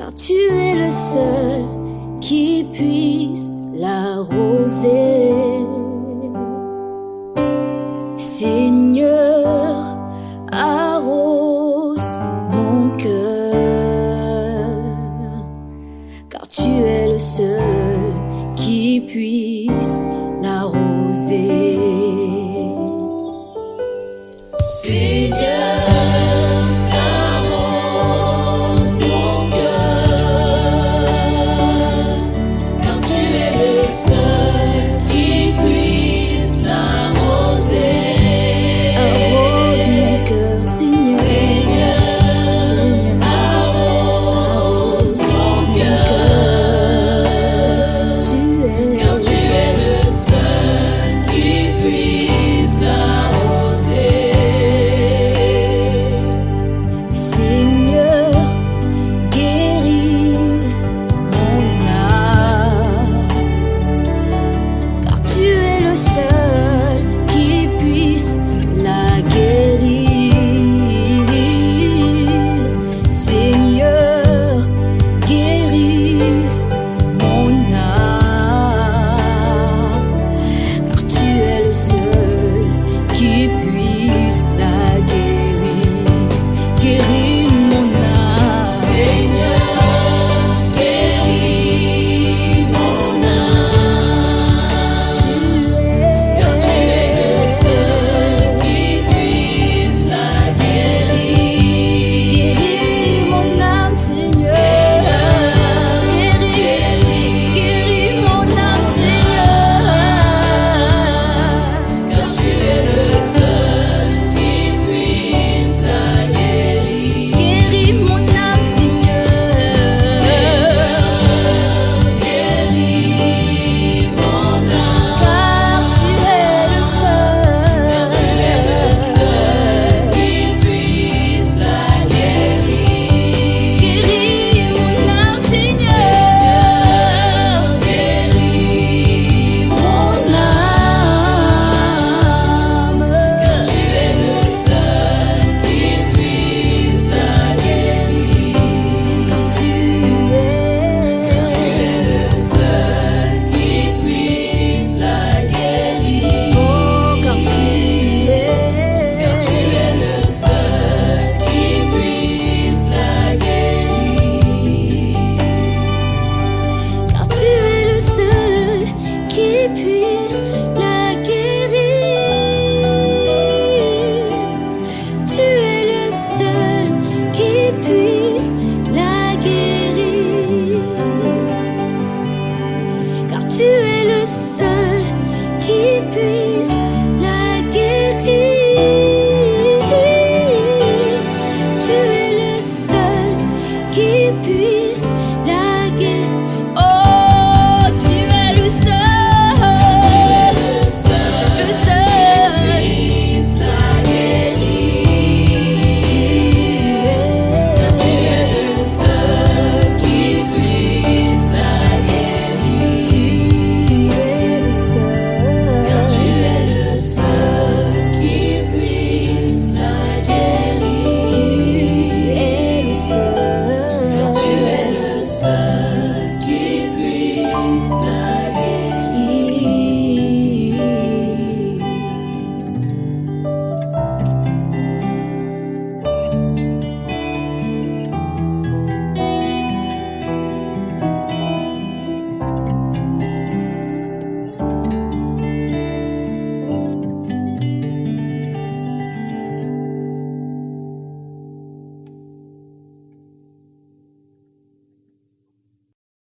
car tu es le seul qui puisse l'arroser. Seigneur, arrose mon cœur, car tu es le seul qui puisse l'arroser. tu es le seul qui puisse.